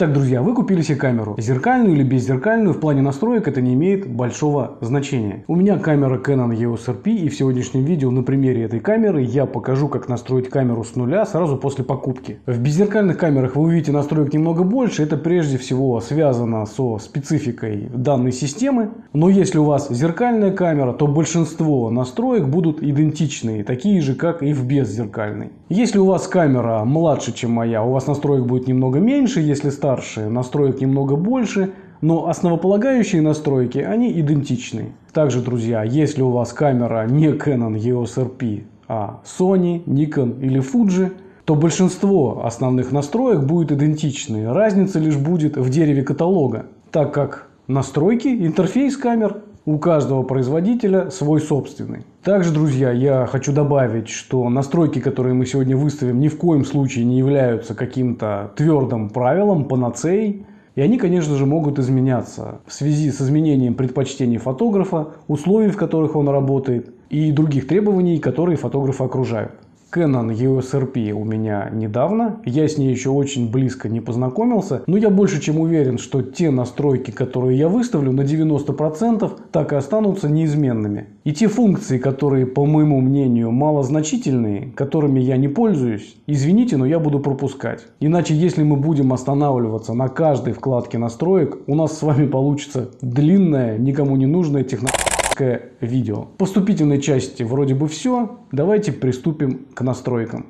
Итак, друзья, вы купили себе камеру. Зеркальную или беззеркальную, в плане настроек это не имеет большого значения. У меня камера Canon EOS RP и в сегодняшнем видео на примере этой камеры я покажу, как настроить камеру с нуля сразу после покупки. В беззеркальных камерах вы увидите настроек немного больше. Это прежде всего связано со спецификой данной системы. Но если у вас зеркальная камера, то большинство настроек будут идентичные, такие же, как и в беззеркальной. Если у вас камера младше, чем моя, у вас настроек будет немного меньше, если старше, настроек немного больше, но основополагающие настройки, они идентичны. Также, друзья, если у вас камера не Canon EOS RP, а Sony, Nikon или Fuji, то большинство основных настроек будет идентичны. Разница лишь будет в дереве каталога, так как настройки, интерфейс камер у каждого производителя свой собственный. Также, друзья, я хочу добавить, что настройки, которые мы сегодня выставим, ни в коем случае не являются каким-то твердым правилом, панацеей. И они, конечно же, могут изменяться в связи с изменением предпочтений фотографа, условий, в которых он работает, и других требований, которые фотографа окружают. Canon EOS RP у меня недавно, я с ней еще очень близко не познакомился, но я больше чем уверен, что те настройки, которые я выставлю на 90% так и останутся неизменными. И те функции, которые по моему мнению малозначительные, которыми я не пользуюсь, извините, но я буду пропускать. Иначе если мы будем останавливаться на каждой вкладке настроек, у нас с вами получится длинная, никому не нужная технология короткое видео. Поступительной части вроде бы все. Давайте приступим к настройкам.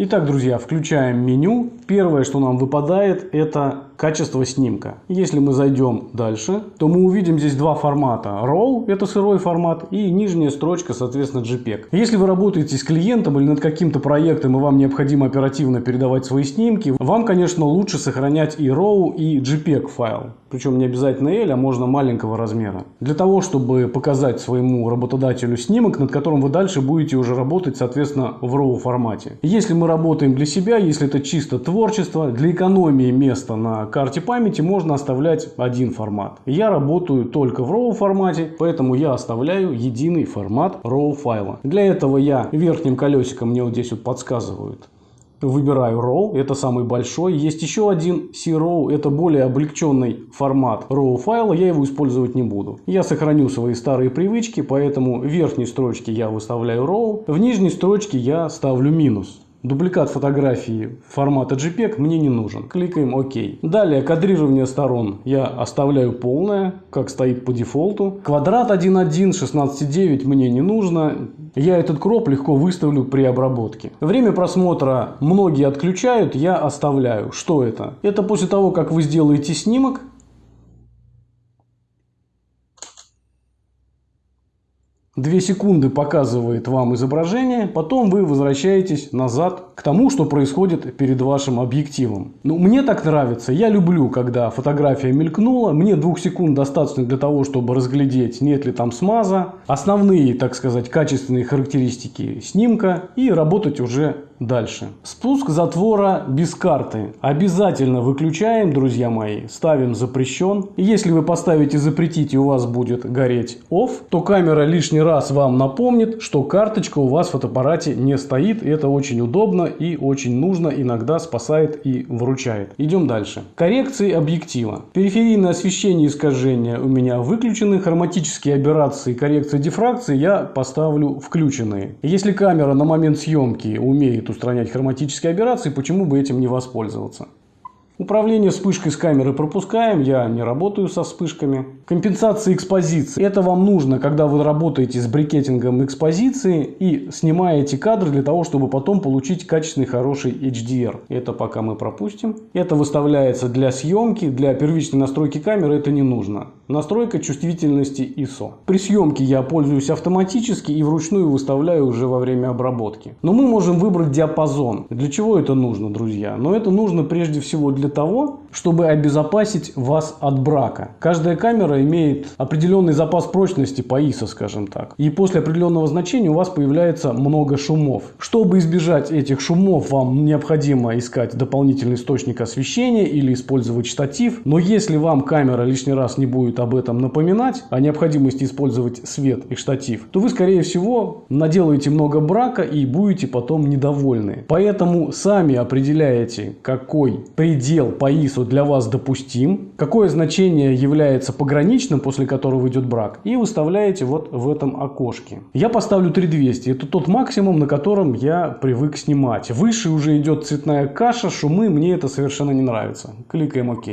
Итак, друзья, включаем меню. Первое, что нам выпадает, это качество снимка. Если мы зайдем дальше, то мы увидим здесь два формата. RAW – это сырой формат, и нижняя строчка, соответственно, JPEG. Если вы работаете с клиентом или над каким-то проектом, и вам необходимо оперативно передавать свои снимки, вам, конечно, лучше сохранять и RAW, и JPEG файл. Причем не обязательно L, а можно маленького размера. Для того, чтобы показать своему работодателю снимок, над которым вы дальше будете уже работать, соответственно, в RAW формате. Если мы работаем для себя, если это чисто творчество, для экономии места на карте памяти можно оставлять один формат. Я работаю только в RAW формате, поэтому я оставляю единый формат RAW файла. Для этого я верхним колесиком мне вот здесь вот подсказывают выбираю RAW, это самый большой. Есть еще один C-RAW, это более облегченный формат RAW файла, я его использовать не буду. Я сохраню свои старые привычки, поэтому в верхней строчке я выставляю RAW, в нижней строчке я ставлю минус. Дубликат фотографии формата JPEG мне не нужен. Кликаем ОК. Далее кадрирование сторон я оставляю полное, как стоит по дефолту. Квадрат 1.1, 16.9 мне не нужно. Я этот кроп легко выставлю при обработке. Время просмотра многие отключают, я оставляю. Что это? Это после того, как вы сделаете снимок, 2 секунды показывает вам изображение, потом вы возвращаетесь назад к тому, что происходит перед вашим объективом. Ну, мне так нравится. Я люблю, когда фотография мелькнула. Мне двух секунд достаточно для того, чтобы разглядеть, нет ли там смаза, основные, так сказать, качественные характеристики снимка и работать уже Дальше. Спуск затвора без карты. Обязательно выключаем, друзья мои. Ставим запрещен. Если вы поставите запретить и у вас будет гореть off, то камера лишний раз вам напомнит, что карточка у вас в фотоаппарате не стоит. Это очень удобно и очень нужно. Иногда спасает и выручает. Идем дальше. Коррекции объектива. Периферийное освещение и искажения у меня выключены. Хроматические аберрации, коррекции дифракции я поставлю включенные. Если камера на момент съемки умеет устранять хроматические аберрации, почему бы этим не воспользоваться. Управление вспышкой с камеры пропускаем, я не работаю со вспышками. Компенсация экспозиции. Это вам нужно, когда вы работаете с брикетингом экспозиции и снимаете кадры для того, чтобы потом получить качественный хороший HDR. Это пока мы пропустим. Это выставляется для съемки, для первичной настройки камеры это не нужно. Настройка чувствительности ISO. При съемке я пользуюсь автоматически и вручную выставляю уже во время обработки. Но мы можем выбрать диапазон. Для чего это нужно, друзья? Но это нужно прежде всего для того, чтобы обезопасить вас от брака. Каждая камера имеет определенный запас прочности по ISO, скажем так. И после определенного значения у вас появляется много шумов. Чтобы избежать этих шумов, вам необходимо искать дополнительный источник освещения или использовать штатив. Но если вам камера лишний раз не будет об этом напоминать, о необходимости использовать свет и штатив, то вы, скорее всего, наделаете много брака и будете потом недовольны. Поэтому сами определяете, какой предел по ISO для вас допустим, какое значение является пограничным, после которого идет брак, и выставляете вот в этом окошке. Я поставлю 3200, это тот максимум, на котором я привык снимать. Выше уже идет цветная каша, шумы, мне это совершенно не нравится. Кликаем ОК.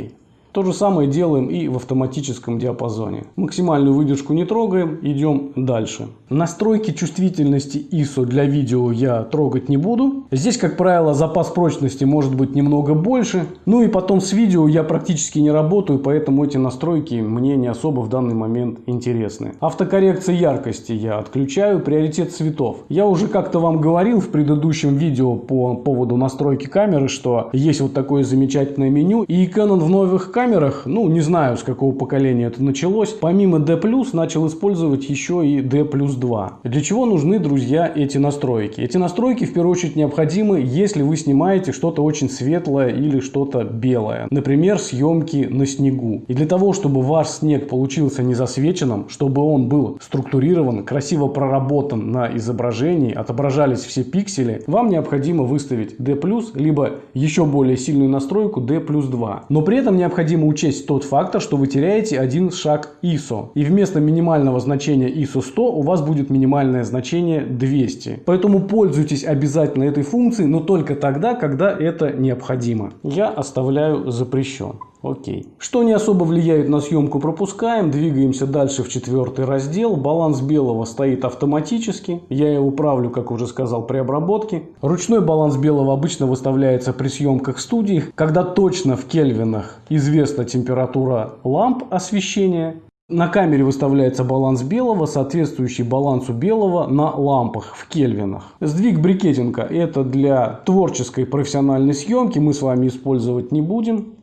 То же самое делаем и в автоматическом диапазоне. Максимальную выдержку не трогаем, идем дальше. Настройки чувствительности ISO для видео я трогать не буду. Здесь, как правило, запас прочности может быть немного больше. Ну и потом с видео я практически не работаю, поэтому эти настройки мне не особо в данный момент интересны. Автокоррекция яркости я отключаю, приоритет цветов. Я уже как-то вам говорил в предыдущем видео по поводу настройки камеры, что есть вот такое замечательное меню. И Canon в новых камерах камерах, ну не знаю с какого поколения это началось, помимо D+, начал использовать еще и D 2. Для чего нужны, друзья, эти настройки? Эти настройки в первую очередь необходимы, если вы снимаете что-то очень светлое или что-то белое. Например, съемки на снегу. И для того, чтобы ваш снег получился не засвеченным, чтобы он был структурирован, красиво проработан на изображении, отображались все пиксели, вам необходимо выставить D+, либо еще более сильную настройку D 2. Но при этом необходимо необходимо учесть тот фактор, что вы теряете один шаг ISO. И вместо минимального значения ISO 100 у вас будет минимальное значение 200. Поэтому пользуйтесь обязательно этой функцией, но только тогда, когда это необходимо. Я оставляю запрещен. Окей. Что не особо влияет на съемку, пропускаем. Двигаемся дальше в четвертый раздел. Баланс белого стоит автоматически. Я его правлю, как уже сказал, при обработке. Ручной баланс белого обычно выставляется при съемках студии, когда точно в кельвинах известна температура ламп освещения. На камере выставляется баланс белого, соответствующий балансу белого на лампах в кельвинах. Сдвиг брикетинга – это для творческой профессиональной съемки, мы с вами использовать не будем.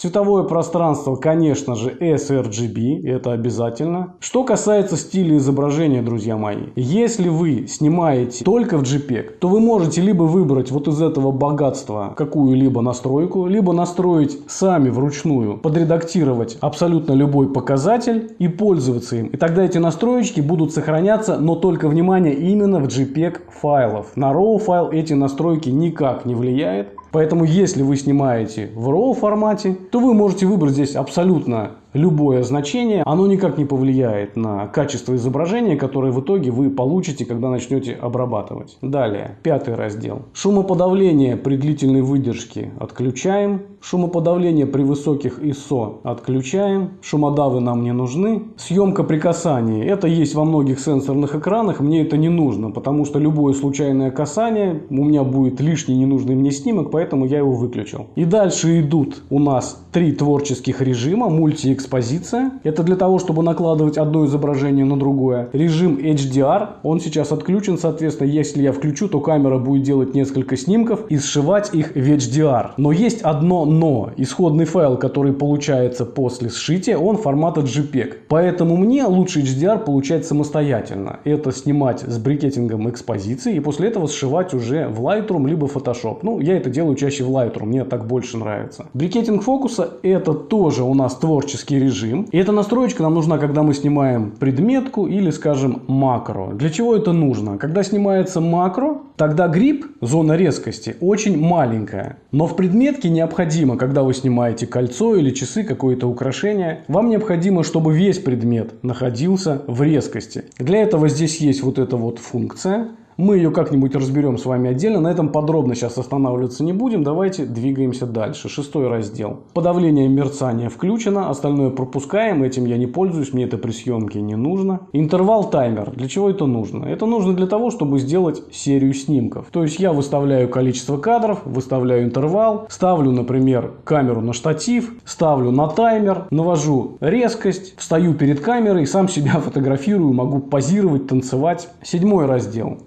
Цветовое пространство, конечно же, sRGB, это обязательно. Что касается стиля изображения, друзья мои, если вы снимаете только в JPEG, то вы можете либо выбрать вот из этого богатства какую-либо настройку, либо настроить сами вручную, подредактировать абсолютно любой показатель и пользоваться им. И тогда эти настроечки будут сохраняться, но только, внимание, именно в JPEG файлов. На RAW файл эти настройки никак не влияют. Поэтому, если вы снимаете в RAW формате, то вы можете выбрать здесь абсолютно любое значение, оно никак не повлияет на качество изображения, которое в итоге вы получите, когда начнете обрабатывать. Далее, пятый раздел. Шумоподавление при длительной выдержке отключаем. Шумоподавление при высоких ISO отключаем. Шумодавы нам не нужны. Съемка при касании. Это есть во многих сенсорных экранах. Мне это не нужно, потому что любое случайное касание у меня будет лишний ненужный мне снимок, поэтому я его выключил. И дальше идут у нас три творческих режима. Мульти экспозиция. Это для того, чтобы накладывать одно изображение на другое. Режим HDR, он сейчас отключен, соответственно, если я включу, то камера будет делать несколько снимков и сшивать их в HDR. Но есть одно но. Исходный файл, который получается после сшития, он формата JPEG. Поэтому мне лучше HDR получать самостоятельно. Это снимать с брикетингом экспозиции и после этого сшивать уже в Lightroom либо Photoshop. Ну, я это делаю чаще в Lightroom, мне так больше нравится. Брикетинг фокуса это тоже у нас творческий графический режим. И эта настроечка нам нужна, когда мы снимаем предметку или, скажем, макро. Для чего это нужно? Когда снимается макро, тогда грипп, зона резкости, очень маленькая. Но в предметке необходимо, когда вы снимаете кольцо или часы, какое-то украшение, вам необходимо, чтобы весь предмет находился в резкости. Для этого здесь есть вот эта вот функция. Мы ее как-нибудь разберем с вами отдельно. На этом подробно сейчас останавливаться не будем. Давайте двигаемся дальше. Шестой раздел. Подавление мерцания включено. Остальное пропускаем. Этим я не пользуюсь. Мне это при съемке не нужно. Интервал таймер. Для чего это нужно? Это нужно для того, чтобы сделать серию снимков. То есть я выставляю количество кадров, выставляю интервал, ставлю, например, камеру на штатив, ставлю на таймер, навожу резкость, встаю перед камерой, сам себя фотографирую, могу позировать, танцевать. Седьмой раздел.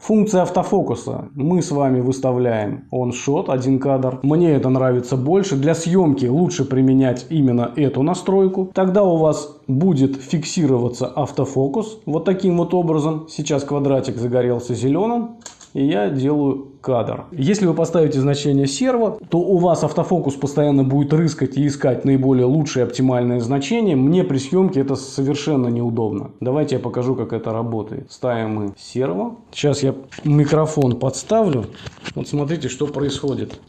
Функция автофокуса. Мы с вами выставляем он-шот, один кадр. Мне это нравится больше. Для съемки лучше применять именно эту настройку. Тогда у вас будет фиксироваться автофокус вот таким вот образом. Сейчас квадратик загорелся зеленым. И я делаю кадр. Если вы поставите значение серво, то у вас автофокус постоянно будет рыскать и искать наиболее лучшее оптимальное значение. Мне при съемке это совершенно неудобно. Давайте я покажу, как это работает. Ставим мы серво. Сейчас я микрофон подставлю. Вот смотрите, что происходит.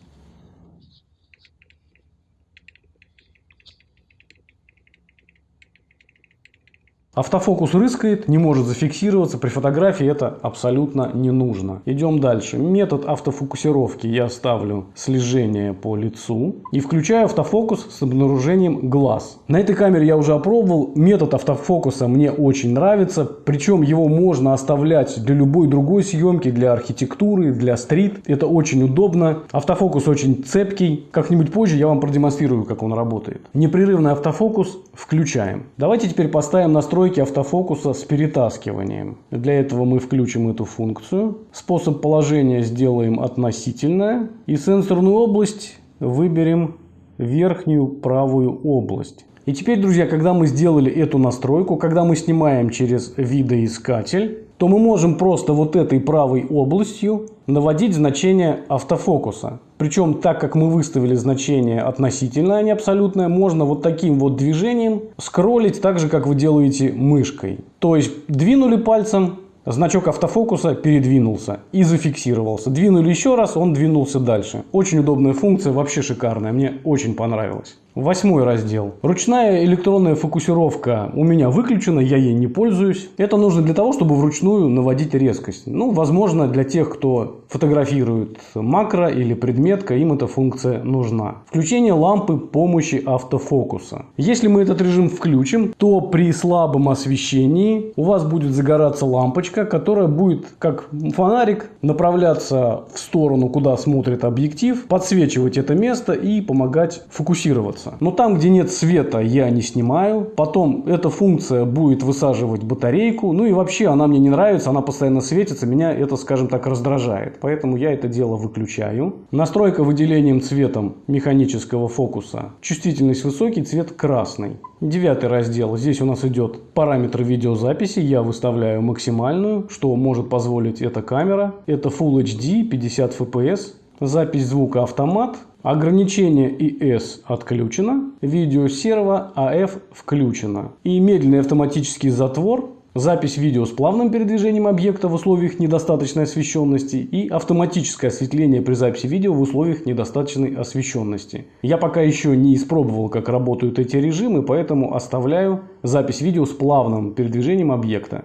Автофокус рыскает, не может зафиксироваться. При фотографии это абсолютно не нужно. Идем дальше. Метод автофокусировки я ставлю слежение по лицу и включаю автофокус с обнаружением глаз. На этой камере я уже опробовал. Метод автофокуса мне очень нравится. Причем его можно оставлять для любой другой съемки, для архитектуры, для стрит. Это очень удобно. Автофокус очень цепкий. Как-нибудь позже я вам продемонстрирую, как он работает. Непрерывный автофокус включаем. Давайте теперь поставим настройки настройки автофокуса с перетаскиванием. Для этого мы включим эту функцию. Способ положения сделаем относительное. И сенсорную область выберем верхнюю правую область. И теперь, друзья, когда мы сделали эту настройку, когда мы снимаем через видоискатель, то мы можем просто вот этой правой областью наводить значение автофокуса. Причем, так как мы выставили значение относительное, а не абсолютное, можно вот таким вот движением скроллить так же, как вы делаете мышкой. То есть двинули пальцем, Значок автофокуса передвинулся и зафиксировался. Двинули еще раз, он двинулся дальше. Очень удобная функция, вообще шикарная, мне очень понравилось. Восьмой раздел. Ручная электронная фокусировка у меня выключена, я ей не пользуюсь. Это нужно для того, чтобы вручную наводить резкость. Ну, возможно, для тех, кто фотографирует макро или предметка, им эта функция нужна. Включение лампы помощи автофокуса. Если мы этот режим включим, то при слабом освещении у вас будет загораться лампочка, которая будет как фонарик направляться в сторону, куда смотрит объектив, подсвечивать это место и помогать фокусироваться светится. Но там, где нет света, я не снимаю. Потом эта функция будет высаживать батарейку. Ну и вообще она мне не нравится, она постоянно светится. Меня это, скажем так, раздражает. Поэтому я это дело выключаю. Настройка выделением цветом механического фокуса. Чувствительность высокий, цвет красный. Девятый раздел. Здесь у нас идет параметры видеозаписи. Я выставляю максимальную, что может позволить эта камера. Это Full HD 50 FPS. Запись звука автомат. Ограничение IS отключено, видеосерво AF включено. И медленный автоматический затвор, запись видео с плавным передвижением объекта в условиях недостаточной освещенности и автоматическое осветление при записи видео в условиях недостаточной освещенности. Я пока еще не испробовал, как работают эти режимы, поэтому оставляю запись видео с плавным передвижением объекта.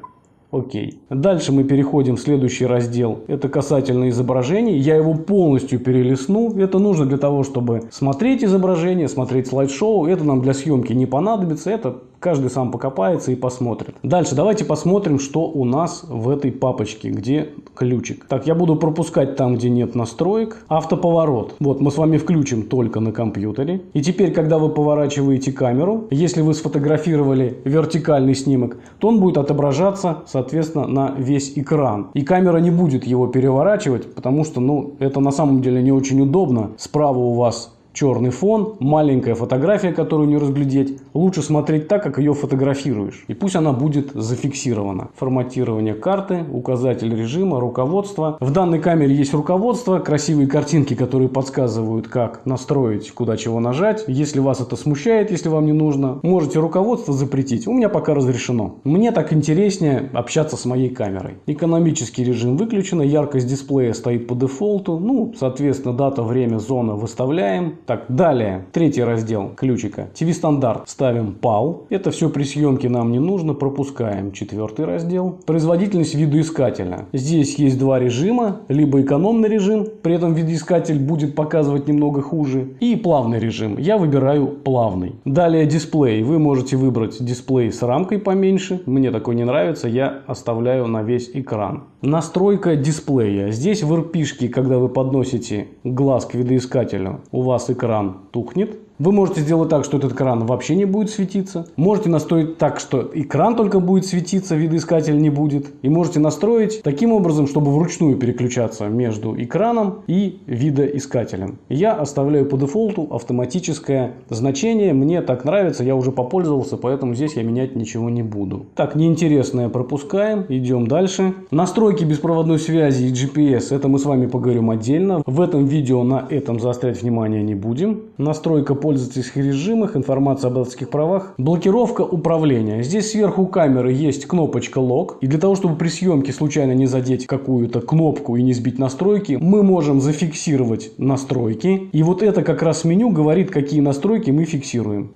Окей. Дальше мы переходим в следующий раздел. Это касательно изображений. Я его полностью перелистну. Это нужно для того, чтобы смотреть изображение, смотреть слайд-шоу. Это нам для съемки не понадобится. Это Каждый сам покопается и посмотрит. Дальше давайте посмотрим, что у нас в этой папочке, где ключик. Так, я буду пропускать там, где нет настроек. Автоповорот. Вот, мы с вами включим только на компьютере. И теперь, когда вы поворачиваете камеру, если вы сфотографировали вертикальный снимок, то он будет отображаться, соответственно, на весь экран. И камера не будет его переворачивать, потому что, ну, это на самом деле не очень удобно. Справа у вас черный фон, маленькая фотография, которую не разглядеть. Лучше смотреть так, как ее фотографируешь. И пусть она будет зафиксирована. Форматирование карты, указатель режима, руководство. В данной камере есть руководство, красивые картинки, которые подсказывают, как настроить, куда чего нажать. Если вас это смущает, если вам не нужно, можете руководство запретить. У меня пока разрешено. Мне так интереснее общаться с моей камерой. Экономический режим выключен, яркость дисплея стоит по дефолту. Ну, соответственно, дата, время, зона выставляем. Так, далее, третий раздел ключика. TV-стандарт ставим PAL. Это все при съемке нам не нужно, пропускаем. Четвертый раздел. Производительность видоискателя. Здесь есть два режима. Либо экономный режим, при этом видоискатель будет показывать немного хуже. И плавный режим. Я выбираю плавный. Далее дисплей. Вы можете выбрать дисплей с рамкой поменьше. Мне такой не нравится, я оставляю на весь экран. Настройка дисплея. Здесь в RP, когда вы подносите глаз к видоискателю, у вас экран тухнет. Вы можете сделать так, что этот экран вообще не будет светиться. Можете настроить так, что экран только будет светиться, видоискатель не будет. И можете настроить таким образом, чтобы вручную переключаться между экраном и видоискателем. Я оставляю по дефолту автоматическое значение. Мне так нравится, я уже попользовался, поэтому здесь я менять ничего не буду. Так, неинтересное пропускаем. Идем дальше. Настройки беспроводной связи и GPS, это мы с вами поговорим отдельно. В этом видео на этом заострять внимание не будем. Настройка пользовательских режимах, информация об авторских правах. Блокировка управления. Здесь сверху камеры есть кнопочка лог. И для того, чтобы при съемке случайно не задеть какую-то кнопку и не сбить настройки, мы можем зафиксировать настройки. И вот это как раз меню говорит, какие настройки мы фиксируем.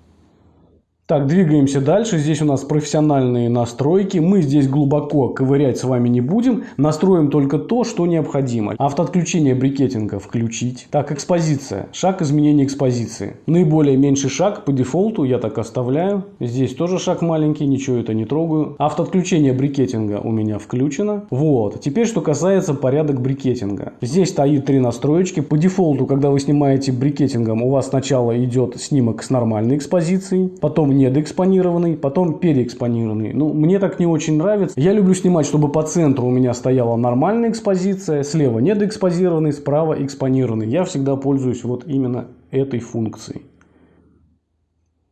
Так, двигаемся дальше. Здесь у нас профессиональные настройки. Мы здесь глубоко ковырять с вами не будем. Настроим только то, что необходимо. Автоотключение брикетинга включить. Так, экспозиция. Шаг изменения экспозиции. Наиболее меньший шаг по дефолту я так оставляю. Здесь тоже шаг маленький, ничего это не трогаю. Автоотключение брикетинга у меня включено. Вот. Теперь, что касается порядок брикетинга. Здесь стоит три настроечки. По дефолту, когда вы снимаете брикетингом, у вас сначала идет снимок с нормальной экспозицией. Потом недоэкспонированный, потом переэкспонированный. Ну, мне так не очень нравится. Я люблю снимать, чтобы по центру у меня стояла нормальная экспозиция, слева недоэкспозированный, справа экспонированный. Я всегда пользуюсь вот именно этой функцией.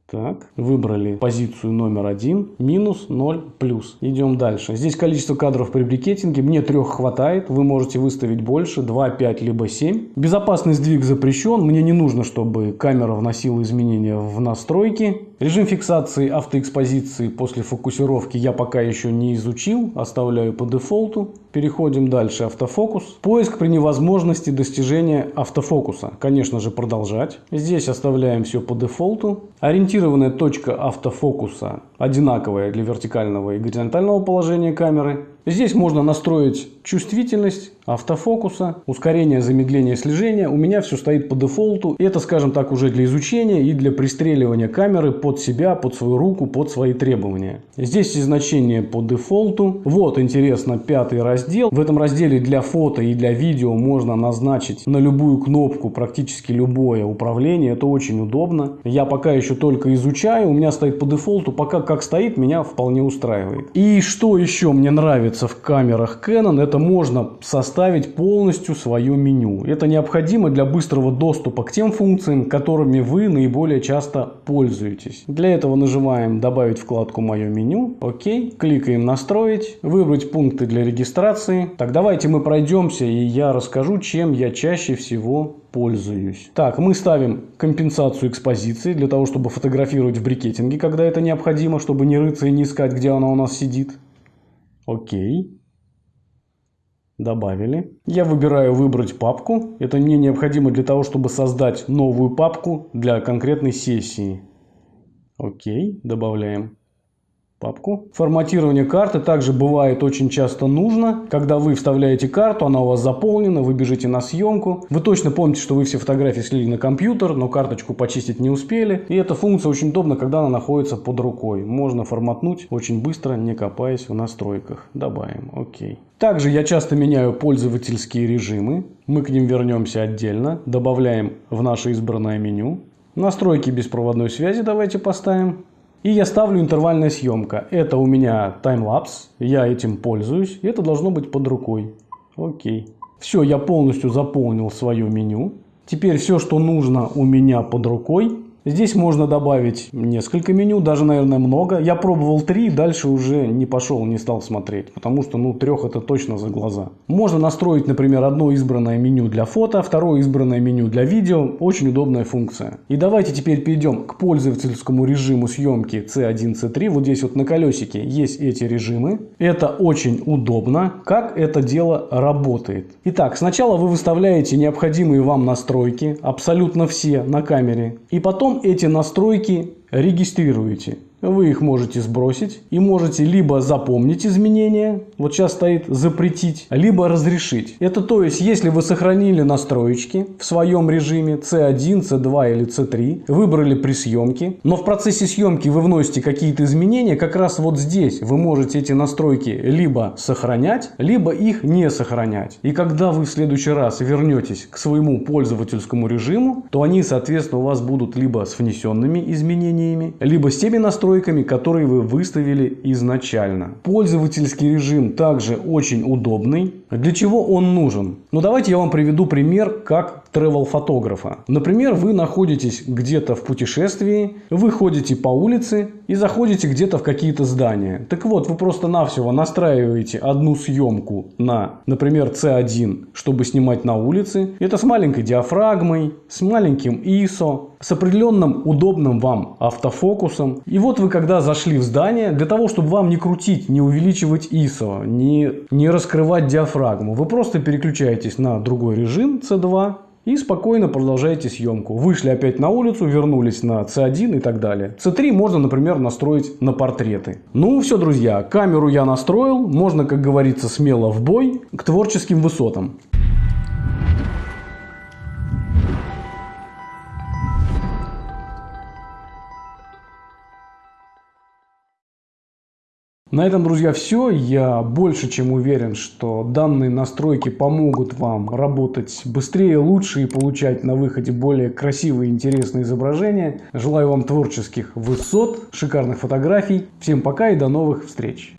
Так, выбрали позицию номер один, минус 0, плюс. Идем дальше. Здесь количество кадров при брикетинге. Мне трех хватает. Вы можете выставить больше, 2, 5, либо 7. Безопасный сдвиг запрещен. Мне не нужно, чтобы камера вносила изменения в настройки. Режим фиксации автоэкспозиции после фокусировки я пока еще не изучил. Оставляю по дефолту. Переходим дальше. Автофокус. Поиск при невозможности достижения автофокуса. Конечно же продолжать. Здесь оставляем все по дефолту. Ориентированная точка автофокуса одинаковая для вертикального и горизонтального положения камеры. Здесь можно настроить чувствительность автофокуса, ускорение, замедление, слежения. У меня все стоит по дефолту. Это, скажем так, уже для изучения и для пристреливания камеры под себя, под свою руку, под свои требования. Здесь и значение по дефолту. Вот, интересно, пятый раздел. В этом разделе для фото и для видео можно назначить на любую кнопку практически любое управление. Это очень удобно. Я пока еще только изучаю. У меня стоит по дефолту. Пока как стоит, меня вполне устраивает. И что еще мне нравится? В камерах Canon, это можно составить полностью свое меню. Это необходимо для быстрого доступа к тем функциям, которыми вы наиболее часто пользуетесь. Для этого нажимаем «Добавить вкладку «Мое меню», окей, кликаем «Настроить», выбрать пункты для регистрации. Так, давайте мы пройдемся и я расскажу, чем я чаще всего пользуюсь. Так, мы ставим компенсацию экспозиции для того, чтобы фотографировать в брикетинге, когда это необходимо, чтобы не рыться и не искать, где она у нас сидит. Окей. Добавили. Я выбираю выбрать папку. Это мне необходимо для того, чтобы создать новую папку для конкретной сессии. Окей. Добавляем папку. Форматирование карты также бывает очень часто нужно. Когда вы вставляете карту, она у вас заполнена, вы бежите на съемку. Вы точно помните, что вы все фотографии слили на компьютер, но карточку почистить не успели. И эта функция очень удобна, когда она находится под рукой. Можно форматнуть очень быстро, не копаясь в настройках. Добавим. Окей. Также я часто меняю пользовательские режимы. Мы к ним вернемся отдельно. Добавляем в наше избранное меню. Настройки беспроводной связи давайте поставим. И я ставлю интервальная съемка. Это у меня таймлапс, я этим пользуюсь. И это должно быть под рукой. Окей. Все, я полностью заполнил свое меню. Теперь все, что нужно у меня под рукой, Здесь можно добавить несколько меню, даже, наверное, много. Я пробовал три, дальше уже не пошел, не стал смотреть, потому что, ну, трех это точно за глаза. Можно настроить, например, одно избранное меню для фото, второе избранное меню для видео. Очень удобная функция. И давайте теперь перейдем к пользовательскому режиму съемки C1, C3. Вот здесь вот на колесике есть эти режимы. Это очень удобно. Как это дело работает? Итак, сначала вы выставляете необходимые вам настройки, абсолютно все на камере. И потом эти настройки регистрируете. Вы их можете сбросить и можете либо запомнить изменения, вот сейчас стоит запретить, либо разрешить. Это то есть, если вы сохранили настроечки в своем режиме C1, C2 или C3, выбрали при съемке, но в процессе съемки вы вносите какие-то изменения, как раз вот здесь вы можете эти настройки либо сохранять, либо их не сохранять. И когда вы в следующий раз вернетесь к своему пользовательскому режиму, то они, соответственно, у вас будут либо с внесенными изменениями, либо с теми настройками, настройками, которые вы выставили изначально. Пользовательский режим также очень удобный. Для чего он нужен? Ну давайте я вам приведу пример как travel фотографа. Например, вы находитесь где-то в путешествии, вы ходите по улице и заходите где-то в какие-то здания. Так вот, вы просто-навсего настраиваете одну съемку на, например, C1, чтобы снимать на улице. Это с маленькой диафрагмой, с маленьким ISO, с определенным удобным вам автофокусом. И вот вы когда зашли в здание, для того, чтобы вам не крутить, не увеличивать ISO, не, не раскрывать диафрагму, вы просто переключаетесь на другой режим C2 и спокойно продолжаете съемку. Вышли опять на улицу, вернулись на C1 и так далее. C3 можно, например, настроить на портреты. Ну все, друзья, камеру я настроил. Можно, как говорится, смело в бой к творческим высотам. На этом, друзья, все. Я больше чем уверен, что данные настройки помогут вам работать быстрее, лучше и получать на выходе более красивые и интересные изображения. Желаю вам творческих высот, шикарных фотографий. Всем пока и до новых встреч!